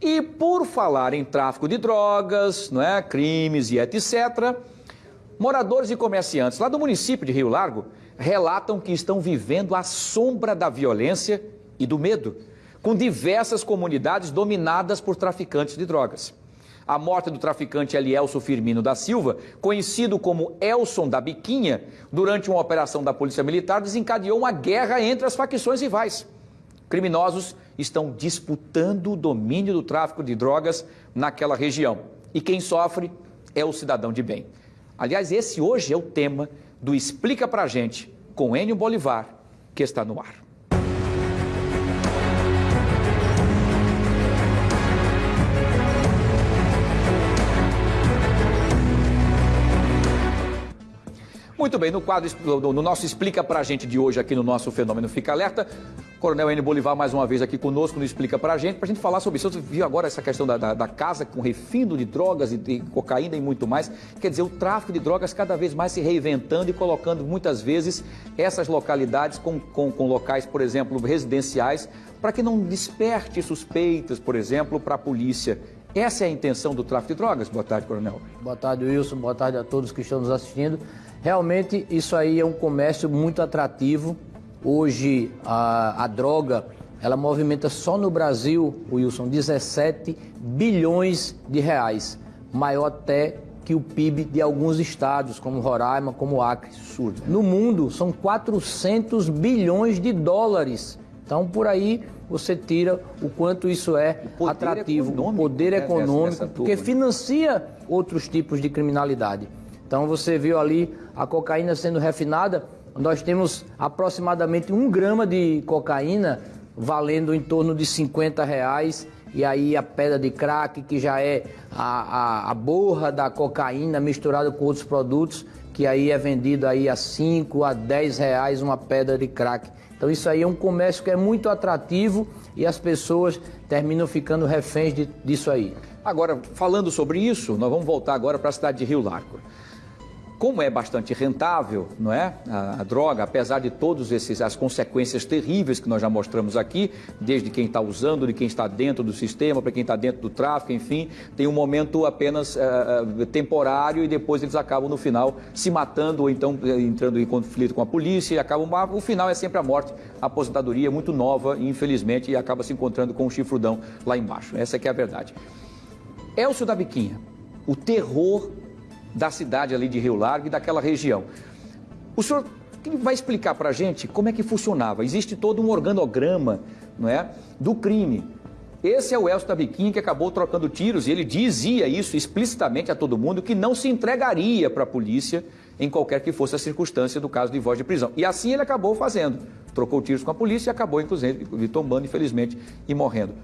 E por falar em tráfico de drogas, não é, crimes e etc., moradores e comerciantes lá do município de Rio Largo relatam que estão vivendo à sombra da violência e do medo, com diversas comunidades dominadas por traficantes de drogas. A morte do traficante Elielso Firmino da Silva, conhecido como Elson da Biquinha, durante uma operação da Polícia Militar, desencadeou uma guerra entre as facções rivais. Criminosos estão disputando o domínio do tráfico de drogas naquela região. E quem sofre é o cidadão de bem. Aliás, esse hoje é o tema do Explica Pra Gente, com Enio Bolivar, que está no ar. Muito bem, no quadro, no nosso Explica Pra Gente de hoje, aqui no nosso Fenômeno Fica Alerta, Coronel N. Bolivar mais uma vez aqui conosco, nos explica pra gente, pra gente falar sobre isso. Você viu agora essa questão da, da, da casa com refino de drogas e de cocaína e muito mais. Quer dizer, o tráfico de drogas cada vez mais se reinventando e colocando muitas vezes essas localidades com, com, com locais, por exemplo, residenciais, para que não desperte suspeitas, por exemplo, para a polícia. Essa é a intenção do tráfico de drogas? Boa tarde, Coronel. Boa tarde, Wilson. Boa tarde a todos que estão nos assistindo. Realmente, isso aí é um comércio muito atrativo. Hoje, a, a droga, ela movimenta só no Brasil, Wilson, 17 bilhões de reais. Maior até que o PIB de alguns estados, como Roraima, como Acre. Sul. No mundo, são 400 bilhões de dólares. Então, por aí, você tira o quanto isso é poder atrativo, o poder né, econômico, porque financia outros tipos de criminalidade. Então você viu ali a cocaína sendo refinada. Nós temos aproximadamente um grama de cocaína valendo em torno de 50 reais. E aí a pedra de crack, que já é a, a, a borra da cocaína misturada com outros produtos, que aí é vendido aí a 5 a 10 reais uma pedra de crack. Então isso aí é um comércio que é muito atrativo e as pessoas terminam ficando reféns de, disso aí. Agora, falando sobre isso, nós vamos voltar agora para a cidade de Rio Largo como é bastante rentável, não é? A, a droga, apesar de todas as consequências terríveis que nós já mostramos aqui, desde quem está usando, de quem está dentro do sistema, para quem está dentro do tráfico, enfim, tem um momento apenas uh, temporário e depois eles acabam no final se matando ou então entrando em conflito com a polícia e acabam. O final é sempre a morte, a aposentadoria muito nova, infelizmente, e acaba se encontrando com um chifrudão lá embaixo. Essa é que é a verdade. Elcio da Biquinha, o terror da cidade ali de Rio Largo e daquela região. O senhor vai explicar para a gente como é que funcionava. Existe todo um organograma não é, do crime. Esse é o Elcio Tabiquim que acabou trocando tiros e ele dizia isso explicitamente a todo mundo que não se entregaria para a polícia em qualquer que fosse a circunstância do caso de voz de prisão. E assim ele acabou fazendo. Trocou tiros com a polícia e acabou, inclusive, tombando, infelizmente, e morrendo.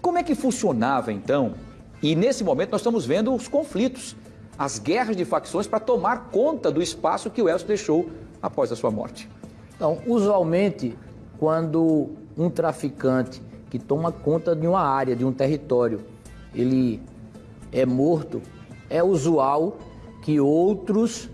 Como é que funcionava então? E nesse momento nós estamos vendo os conflitos as guerras de facções para tomar conta do espaço que o Elcio deixou após a sua morte. Então, usualmente, quando um traficante que toma conta de uma área, de um território, ele é morto, é usual que outros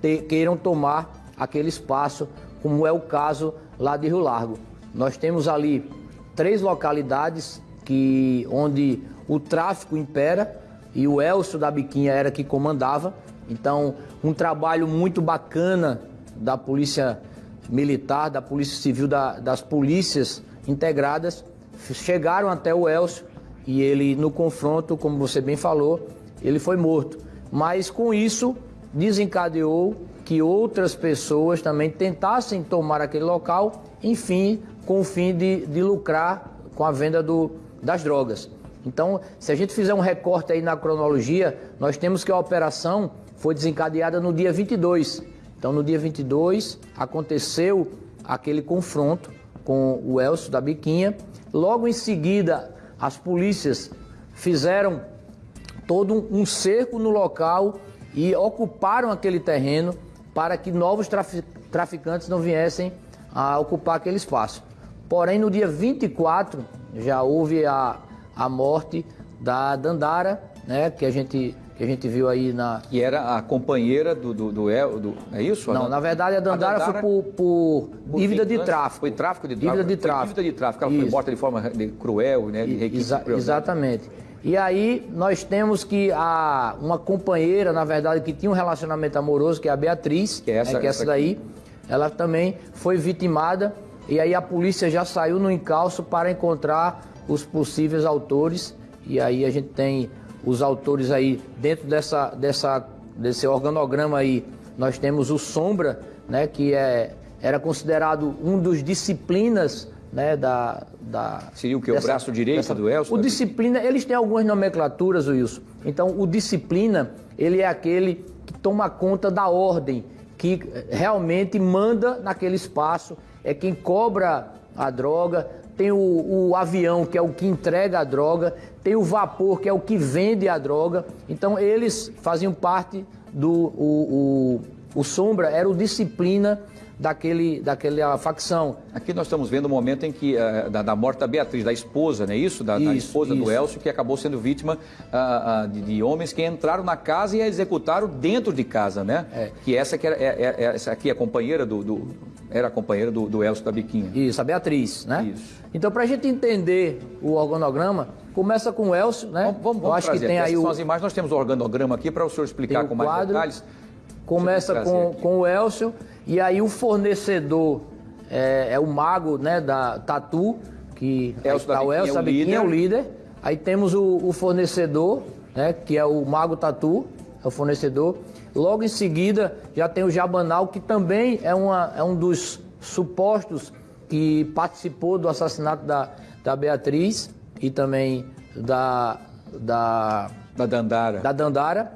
te, queiram tomar aquele espaço, como é o caso lá de Rio Largo. Nós temos ali três localidades que onde o tráfico impera e o Elcio da Biquinha era que comandava. Então, um trabalho muito bacana da Polícia Militar, da Polícia Civil, da, das polícias integradas, chegaram até o Elcio e ele, no confronto, como você bem falou, ele foi morto. Mas com isso, desencadeou que outras pessoas também tentassem tomar aquele local, enfim, com o fim de, de lucrar com a venda do, das drogas. Então, se a gente fizer um recorte aí na cronologia, nós temos que a operação foi desencadeada no dia 22. Então, no dia 22, aconteceu aquele confronto com o Elcio da Biquinha. Logo em seguida, as polícias fizeram todo um cerco no local e ocuparam aquele terreno para que novos traficantes não viessem a ocupar aquele espaço. Porém, no dia 24, já houve a a morte da Dandara, né, que a gente que a gente viu aí na. Que era a companheira do. do, do, do é isso? Não, na verdade a Dandara, a Dandara foi por, por, por dívida de tráfico. Foi tráfico de dívida de tráfico. Dívida de tráfico. Ela isso. foi morta de forma cruel, né? De Exa cruel, exatamente. E aí nós temos que a, uma companheira, na verdade, que tinha um relacionamento amoroso, que é a Beatriz, que é essa, né, que é essa, essa daí, ela também foi vitimada. E aí a polícia já saiu no encalço para encontrar os possíveis autores. E aí a gente tem os autores aí dentro dessa, dessa, desse organograma aí. Nós temos o Sombra, né, que é, era considerado um dos disciplinas né, da, da... Seria o que? Dessa, o braço direito dessa, do Elcio? O disciplina, eles têm algumas nomenclaturas, Wilson. Então, o disciplina, ele é aquele que toma conta da ordem, que realmente manda naquele espaço, é quem cobra a droga, tem o, o, avião, que é o que entrega a droga, tem o vapor, que é o que vende a droga. Então, eles faziam parte do. O, o, o Sombra era o disciplina daquele, daquela facção. Aqui nós estamos vendo o momento em que, uh, da, da, morte da Beatriz, da esposa, não é isso? Da, isso, da esposa isso. do Elcio, que acabou sendo vítima uh, uh, de, de, homens que entraram na casa e a executaram dentro de casa, né? É. Que essa, que era, é, é, é, essa aqui é a companheira do, do era companheira do, do Elcio da Biquinha. Isso, a Beatriz, né? Isso. Então, para a gente entender o organograma, começa com o Elcio, né? Vamos, vamos, vamos acho trazer. que tem aí o... as imagens, nós temos o organograma aqui para o senhor explicar com mais quadro, detalhes. Começa com, com o Elcio, e aí o fornecedor é, é o mago né, da Tatu, que Elcio tá o Elcio da Biquinha é o líder. Aí temos o, o fornecedor, né, que é o Mago Tatu, é o fornecedor. Logo em seguida, já tem o Jabanal, que também é, uma, é um dos supostos que participou do assassinato da, da Beatriz e também da, da, da Dandara. Da Dandara.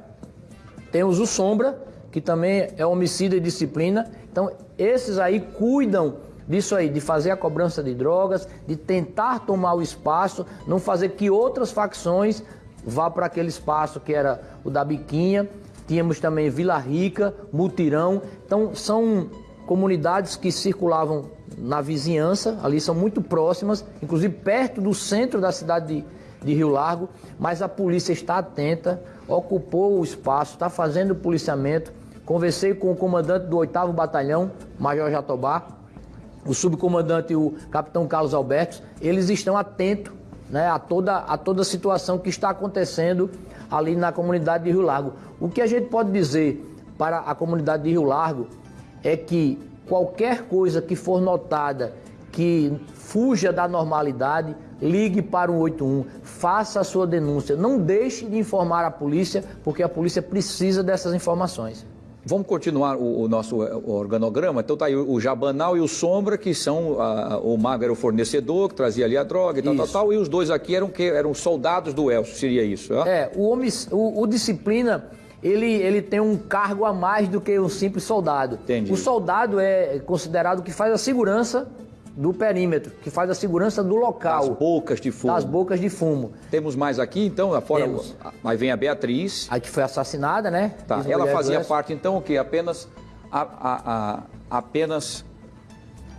Temos o Sombra, que também é homicídio e disciplina. Então, esses aí cuidam disso aí, de fazer a cobrança de drogas, de tentar tomar o espaço, não fazer que outras facções vá para aquele espaço que era o da Biquinha Tínhamos também Vila Rica, Mutirão. Então, são comunidades que circulavam na vizinhança, ali são muito próximas, inclusive perto do centro da cidade de, de Rio Largo, mas a polícia está atenta, ocupou o espaço, está fazendo o policiamento. Conversei com o comandante do 8 Batalhão, Major Jatobá, o subcomandante, o capitão Carlos Alberto, eles estão atentos né, a, toda, a toda a situação que está acontecendo ali na comunidade de Rio Largo. O que a gente pode dizer para a comunidade de Rio Largo é que qualquer coisa que for notada que fuja da normalidade, ligue para o 181, faça a sua denúncia, não deixe de informar a polícia, porque a polícia precisa dessas informações. Vamos continuar o, o nosso eh, organograma. Então tá aí o, o Jabanal e o Sombra, que são a, o Mago era o fornecedor, que trazia ali a droga e tal, tal, tal, e os dois aqui eram que eram soldados do Elcio, seria isso? É, é o, o, o Disciplina ele, ele tem um cargo a mais do que um simples soldado. Entendi. O soldado é considerado que faz a segurança do perímetro, que faz a segurança do local. Das bocas de fumo. Das bocas de fumo. Temos mais aqui, então, fora. Temos. Aí vem a Beatriz. A que foi assassinada, né? Tá. Ela fazia parte, então, o que? Apenas. A, a, a, apenas.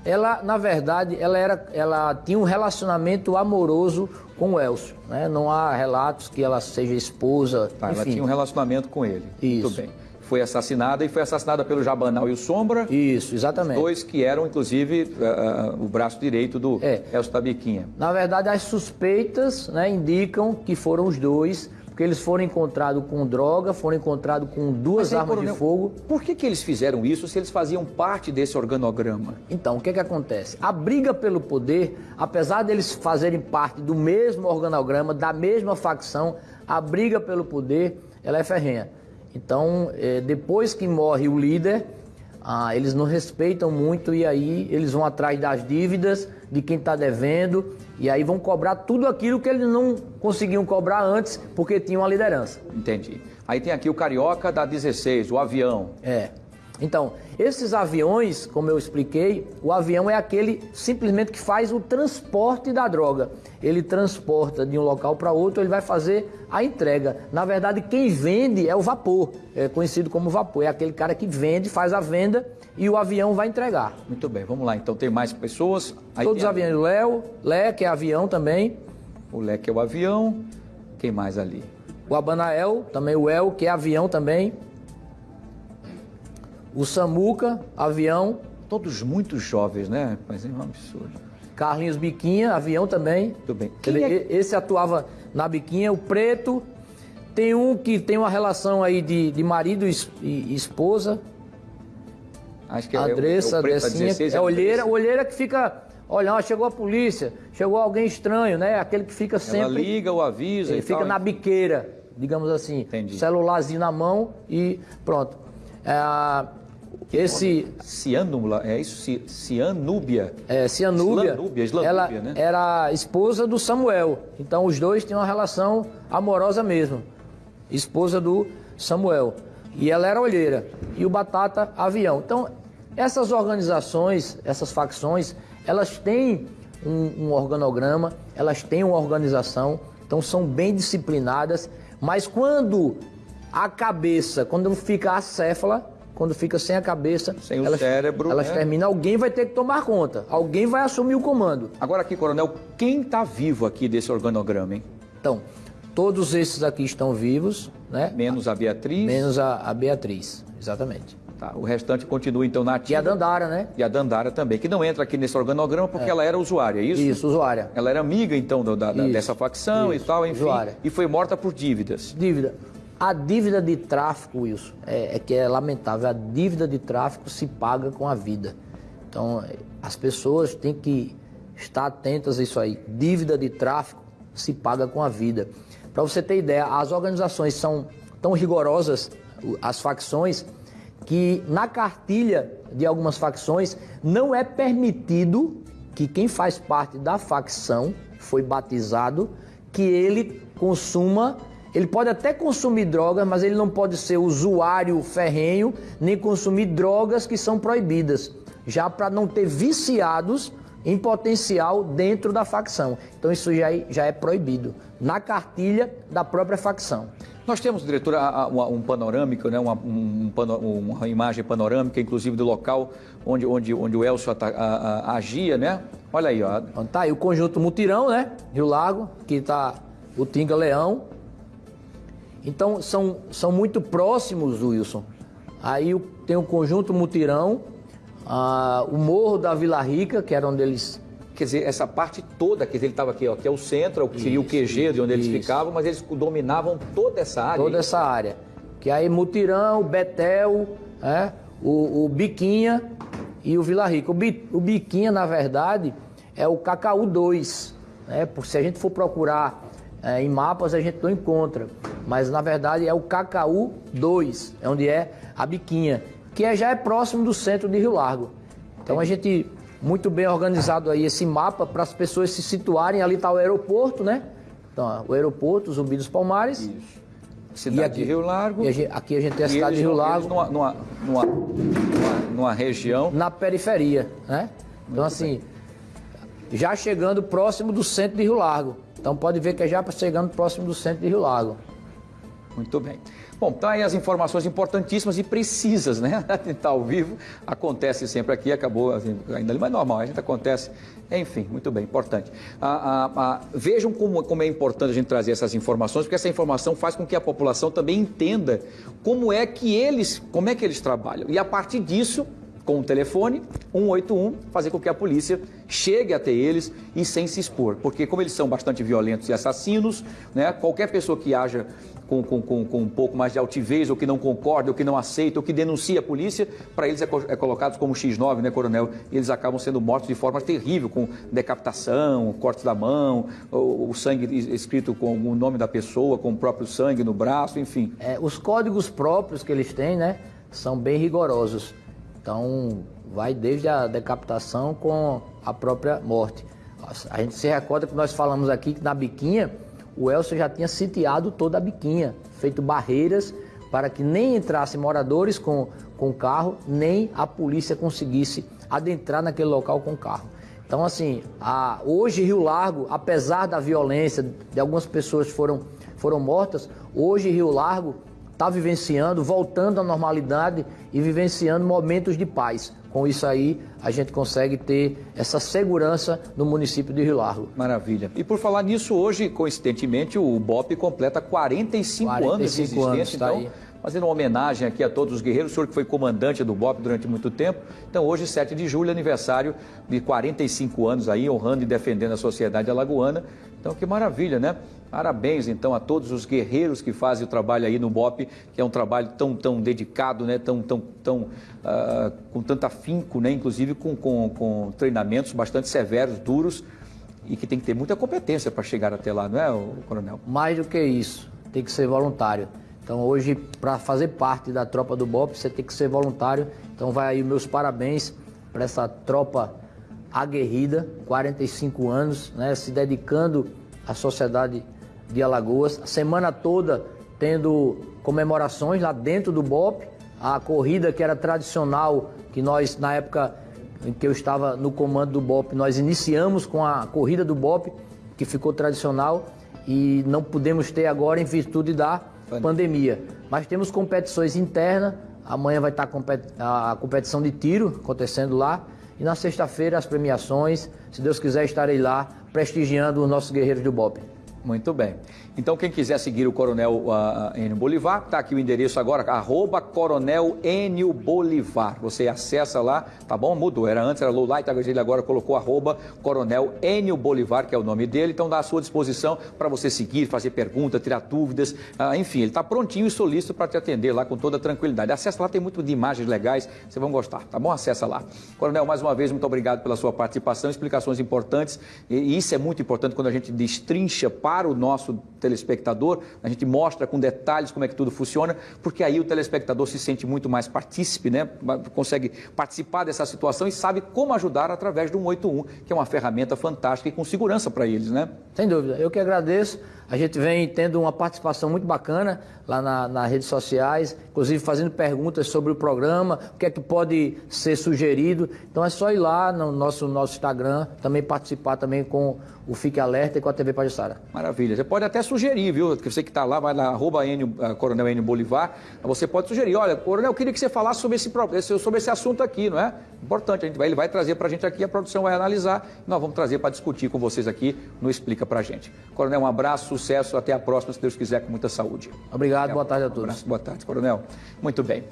Ela, na verdade, ela, era, ela tinha um relacionamento amoroso com o Elcio. Né? Não há relatos que ela seja esposa. Tá, ela tinha um relacionamento com ele. Isso. Muito bem foi assassinada e foi assassinada pelo Jabanal e o Sombra. Isso, exatamente. Dois que eram, inclusive, uh, o braço direito do é. Elcio Tabiquinha. Na verdade, as suspeitas né, indicam que foram os dois, porque eles foram encontrados com droga, foram encontrados com duas aí, armas coronel, de fogo. Por que, que eles fizeram isso se eles faziam parte desse organograma? Então, o que, que acontece? A briga pelo poder, apesar deles fazerem parte do mesmo organograma, da mesma facção, a briga pelo poder, ela é ferrenha. Então, é, depois que morre o líder, ah, eles não respeitam muito e aí eles vão atrás das dívidas de quem está devendo e aí vão cobrar tudo aquilo que eles não conseguiam cobrar antes porque tinham a liderança. Entendi. Aí tem aqui o Carioca da 16, o avião. É. Então, esses aviões, como eu expliquei, o avião é aquele simplesmente que faz o transporte da droga. Ele transporta de um local para outro, ele vai fazer a entrega. Na verdade, quem vende é o vapor, é conhecido como vapor. É aquele cara que vende, faz a venda e o avião vai entregar. Muito bem, vamos lá. Então tem mais pessoas. Aí Todos os aviões. Léo, Lé, que é avião também. O Lé, que é o avião. Quem mais ali? o Abanael, também o El, que é avião também. O Samuca, avião. Todos muito jovens, né? Mas é um absurdo. Carlinhos Biquinha, avião também. Muito bem. Ele, é- Esse atuava na Biquinha. O Preto, tem um que tem uma relação aí de, de marido e es- esposa. Acho que é a o- Andressa, é a o preto, a Andressinha, 16, é a olheira, olheira que fica olhando, ó, chegou a polícia, chegou alguém estranho, né? Aquele que fica Ela sempre. liga ou avisa Ele e fica tal. na biqueira, digamos assim. Entendi. Celularzinho na mão e pronto. É, esse Ciânula, é isso? Ci- Cianúbia. é, Cianúbia, Islanúbia, Islanúbia, ela né? era esposa do Samuel. Então os dois tinham uma relação amorosa mesmo. Esposa do Samuel. E ela era olheira. E o Batata, avião. Então, essas organizações, essas facções, elas têm um, um organograma, elas têm uma organização, então são bem disciplinadas. Mas quando a cabeça, quando fica acéfala, quando fica sem a cabeça, Sem o elas, cérebro, elas né? terminam. Alguém vai ter que tomar conta, alguém vai assumir o comando. Agora aqui, coronel, quem está vivo aqui desse organograma, hein? Então, todos esses aqui estão vivos, né? Menos a Beatriz. Menos a, a Beatriz, exatamente. Tá, o restante continua então na E ativa. a Dandara, né? E a Dandara também, que não entra aqui nesse organograma porque ela era usuária, é isso? Isso, usuária. Ela era amiga então da- da- dessa facção isso, e tal, enfim. usuária. E foi morta por dívidas. Dívida. A dívida de tráfico, Wilson, é, é que é lamentável. A dívida de tráfico se paga com a vida. Então, as pessoas têm que estar atentas a isso aí. Dívida de tráfico se paga com a vida. Para você ter ideia, as organizações são tão rigorosas, as facções, que na cartilha de algumas facções não é permitido que quem faz parte da facção foi batizado que ele consuma ele pode até consumir drogas, mas ele não pode ser usuário ferrenho, nem consumir drogas que são proibidas, já para não ter viciados em potencial dentro da facção. Então isso já é, já é proibido na cartilha da própria facção. Nós temos, diretor, a- a- uma- um panorâmico, né, uma, um uma imagem panorâmica, inclusive do local onde, onde, onde o Elcio ata- a- a- agia, né? Olha aí, ó. Então tá aí o conjunto Mutirão, né? Rio Lago, que tá o Tinga Leão. Então são, são muito próximos, Wilson. Aí tem o conjunto Mutirão, ah, o Morro da Vila Rica, que era onde eles Quer dizer, essa parte toda, quer dizer, ele estava aqui, ó, que é o centro, o que seria o QG de onde eles isso. ficavam, mas eles dominavam toda essa área. toda essa área. Que aí Mutirão, Betel, é, o, o Biquinha e o Vila Rica. O, Bi- o Biquinha, na verdade, é o Cacaú 2. Né? Se a gente for procurar é, em mapas, a gente não encontra. Mas na verdade é o Cacaú 2, é onde é a Biquinha, que é, já é próximo do centro de Rio Largo. Então a gente, muito bem organizado aí esse mapa para as pessoas se situarem. Ali está o aeroporto, né? Então, o aeroporto, Zumbi dos Palmares. Isso. Cidade E aqui- de Rio Largo. A gente- aqui a gente tem a cidade de Rio Largo Numa, numa, numa, numa- região. na periferia, né? Então assim, já chegando próximo do centro de Rio Largo. Então pode ver que é já chegando próximo do centro de Rio Largo. Muito bem. Bom, tá aí as informações importantíssimas e precisas, né? Está ao vivo, acontece sempre aqui, acabou assim, ainda ali, mas normal, a gente acontece. Enfim, muito bem, importante. Ah, ah, ah, vejam como, como é importante a gente trazer essas informações, porque essa informação faz com que a população também entenda como é que eles, como é que eles trabalham. E a partir disso, com o telefone 181, fazer com que a polícia chegue até eles e sem se expor. Porque como eles são bastante violentos e assassinos, né, qualquer pessoa que haja com, com, com, com um pouco mais de altivez, ou que não concorda, ou que não aceita, ou que denuncia a polícia, para eles é, co- é colocado como X9, né, coronel? E eles acabam sendo mortos de forma terrível, com decapitação, cortes da mão, o, o sangue es- escrito com o nome da pessoa, com o próprio sangue no braço, enfim. É, os códigos próprios que eles têm, né, são bem rigorosos. Então vai desde a decapitação com a própria morte. A gente se recorda que nós falamos aqui que na biquinha o Elcio já tinha sitiado toda a biquinha, feito barreiras para que nem entrassem moradores com, com carro, nem a polícia conseguisse adentrar naquele local com carro. Então, assim, a- hoje Rio Largo, apesar da violência, de algumas pessoas foram, foram mortas, hoje Rio Largo está vivenciando, voltando à normalidade e vivenciando momentos de paz, Com isso aí, a gente consegue ter essa segurança no município de Rio Largo. Maravilha. E por falar nisso, hoje, coincidentemente, o BOP completa 45, 45 anos de existência. Anos, tá então, aí fazendo uma homenagem aqui a todos os guerreiros, o senhor que foi comandante do BOP durante muito tempo. Então, hoje, 7 de julho, aniversário de 45 anos aí, honrando e defendendo a sociedade alagoana. Então, que maravilha, né? Parabéns, então, a todos os guerreiros que fazem o trabalho aí no BOP, que é um trabalho tão, tão dedicado, né? Tão, tão, tão, uh, com tanto afinco, né? Inclusive com, com, com treinamentos bastante severos, duros, e que tem que ter muita competência para chegar até lá, não é, coronel? Mais do que isso, tem que ser voluntário. Então hoje, para fazer parte da tropa do BOP, você tem que ser voluntário. Então vai aí meus parabéns para essa tropa aguerrida, 45 anos, né, se dedicando à sociedade de Alagoas, a semana toda tendo comemorações lá dentro do BOP, a corrida que era tradicional, que nós na época em que eu estava no comando do BOP, nós iniciamos com a corrida do BOP, que ficou tradicional e não podemos ter agora em virtude da pandemia. Mas temos competições internas. Amanhã vai estar a competição de tiro acontecendo lá. E na sexta-feira as premiações. Se Deus quiser, estarei lá prestigiando os nossos guerreiros do BOP. Muito bem. Então, quem quiser seguir o Coronel uh, Enio Bolivar, está aqui o endereço agora, arroba Coronel Enio Bolivar. Você acessa lá, tá bom? Mudou, era antes, era Lowlight, ele agora colocou arroba Coronel Enio Bolivar, que é o nome dele. Então, dá à sua disposição para você seguir, fazer perguntas, tirar dúvidas. Uh, enfim, ele está prontinho e solícito para te atender lá com toda tranquilidade. Acessa lá, tem muito de imagens legais, vocês vão gostar, tá bom? Acessa lá. Coronel, mais uma vez, muito obrigado pela sua participação, explicações importantes. E isso é muito importante quando a gente destrincha para o nosso telespectador, a gente mostra com detalhes como é que tudo funciona, porque aí o telespectador se sente muito mais partícipe, né? consegue participar dessa situação e sabe como ajudar através do 181, que é uma ferramenta fantástica e com segurança para eles, né? Sem dúvida. Eu que agradeço. A gente vem tendo uma participação muito bacana lá na, nas redes sociais, inclusive fazendo perguntas sobre o programa, o que é que pode ser sugerido. Então é só ir lá no nosso, nosso Instagram, também participar também com o Fique Alerta e com a TV Pajussara. Maravilha. Você pode até sugerir, viu? Você que está lá, vai lá, arroba Enio, uh, Coronel Enio Bolivar, você pode sugerir, olha, Coronel, eu queria que você falasse sobre esse, sobre esse assunto aqui, não é? Importante, a gente vai, ele vai trazer para a gente aqui, a produção vai analisar, nós vamos trazer para discutir com vocês aqui no Explica para a gente. Coronel, um abraço, sucesso, até a próxima, se Deus quiser, com muita saúde. Obrigado, boa tarde a todos. Um abraço, boa tarde, Coronel. Muito bem.